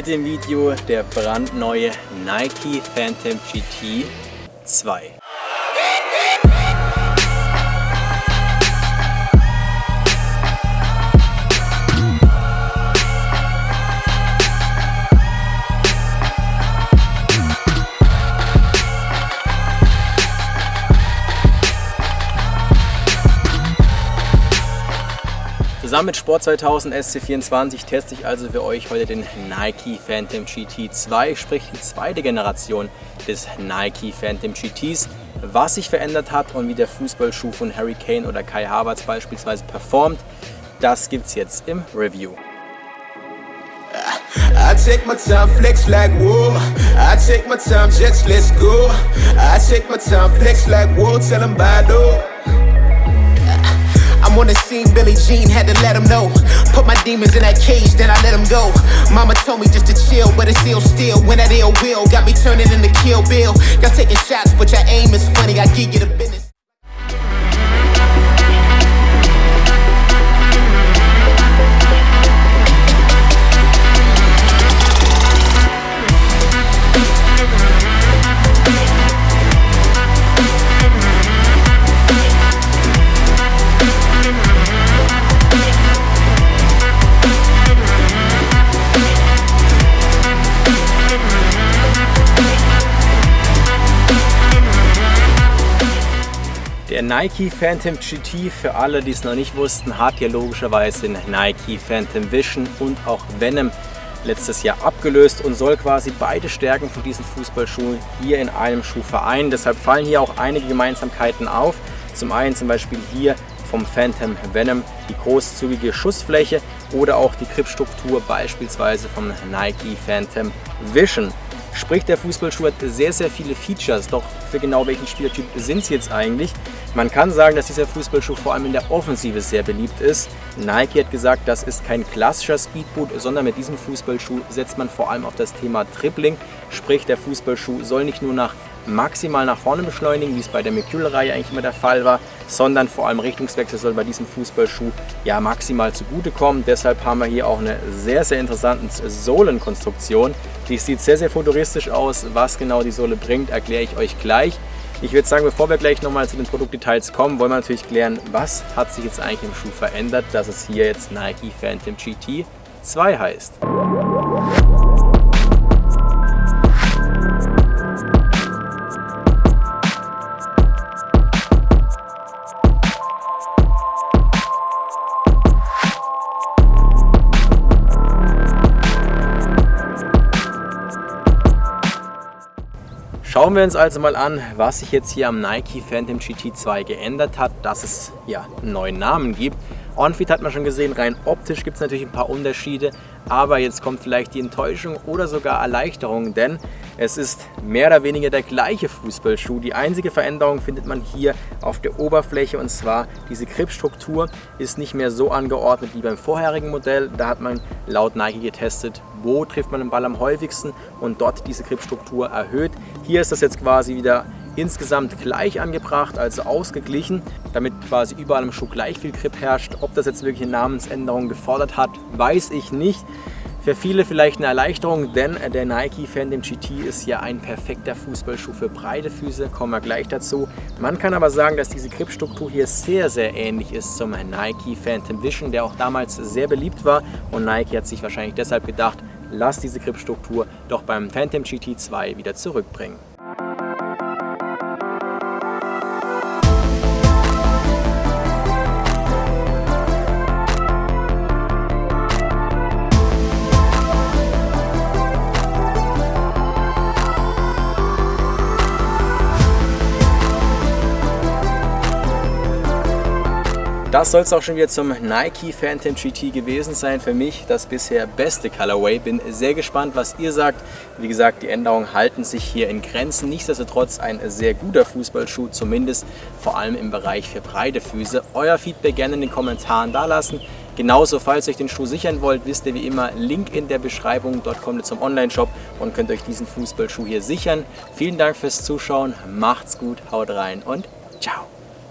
Heute im Video der brandneue Nike Phantom GT 2. Zusammen mit Sport 2000 SC24 teste ich also für euch heute den Nike Phantom GT 2, sprich die zweite Generation des Nike Phantom GTs. Was sich verändert hat und wie der Fußballschuh von Harry Kane oder Kai Havertz beispielsweise performt, das gibt's jetzt im Review. I take my time, flex like whoa. I take my time, jets, let's go. I take my time, flex like whoa. Tell them bye, though. On the scene, Billy Jean had to let him know. Put my demons in that cage, then I let him go. Mama told me just to chill, but it's ill still. When that ill will got me turning into Kill Bill. Y'all taking shots, but your aim is funny. I give you the business. Der Nike Phantom GT, für alle, die es noch nicht wussten, hat ja logischerweise den Nike Phantom Vision und auch Venom letztes Jahr abgelöst und soll quasi beide Stärken von diesen Fußballschuhen hier in einem Schuh vereinen. Deshalb fallen hier auch einige Gemeinsamkeiten auf. Zum einen zum Beispiel hier vom Phantom Venom die großzügige Schussfläche oder auch die Gripstruktur beispielsweise vom Nike Phantom Vision. Sprich, der Fußballschuh hat sehr, sehr viele Features, doch für genau welchen Spielertyp sind sie jetzt eigentlich? Man kann sagen, dass dieser Fußballschuh vor allem in der Offensive sehr beliebt ist. Nike hat gesagt, das ist kein klassischer Speedboot, sondern mit diesem Fußballschuh setzt man vor allem auf das Thema Tripling. Sprich, der Fußballschuh soll nicht nur nach maximal nach vorne beschleunigen, wie es bei der Mercurial-Reihe eigentlich immer der Fall war, sondern vor allem Richtungswechsel soll bei diesem Fußballschuh ja maximal zugutekommen. Deshalb haben wir hier auch eine sehr, sehr interessante Sohlenkonstruktion. Die sieht sehr, sehr futuristisch aus. Was genau die Sohle bringt, erkläre ich euch gleich. Ich würde sagen, bevor wir gleich nochmal zu den Produktdetails kommen, wollen wir natürlich klären, was hat sich jetzt eigentlich im Schuh verändert, dass es hier jetzt Nike Phantom GT 2 heißt. Schauen wir uns also mal an, was sich jetzt hier am Nike Phantom GT2 geändert hat, dass es ja einen neuen Namen gibt. Onfit hat man schon gesehen, rein optisch gibt es natürlich ein paar Unterschiede, aber jetzt kommt vielleicht die Enttäuschung oder sogar Erleichterung, denn es ist mehr oder weniger der gleiche Fußballschuh. Die einzige Veränderung findet man hier auf der Oberfläche und zwar diese Gripstruktur ist nicht mehr so angeordnet wie beim vorherigen Modell. Da hat man laut Nike getestet, wo trifft man den Ball am häufigsten und dort diese Gripstruktur erhöht. Hier ist das jetzt quasi wieder insgesamt gleich angebracht, also ausgeglichen, damit quasi überall im Schuh gleich viel Grip herrscht. Ob das jetzt wirklich eine Namensänderung gefordert hat, weiß ich nicht. Für viele vielleicht eine Erleichterung, denn der Nike Phantom GT ist ja ein perfekter Fußballschuh für breite Füße, kommen wir gleich dazu. Man kann aber sagen, dass diese Gripstruktur hier sehr, sehr ähnlich ist zum Nike Phantom Vision, der auch damals sehr beliebt war und Nike hat sich wahrscheinlich deshalb gedacht, lass diese Gripstruktur doch beim Phantom GT 2 wieder zurückbringen. Das soll es auch schon wieder zum Nike Phantom GT gewesen sein. Für mich das bisher beste Colorway. Bin sehr gespannt, was ihr sagt. Wie gesagt, die Änderungen halten sich hier in Grenzen. Nichtsdestotrotz ein sehr guter Fußballschuh, zumindest vor allem im Bereich für breite Füße. Euer Feedback gerne in den Kommentaren dalassen. Genauso, falls ihr euch den Schuh sichern wollt, wisst ihr wie immer, Link in der Beschreibung. Dort kommt ihr zum Online-Shop und könnt euch diesen Fußballschuh hier sichern. Vielen Dank fürs Zuschauen, macht's gut, haut rein und ciao!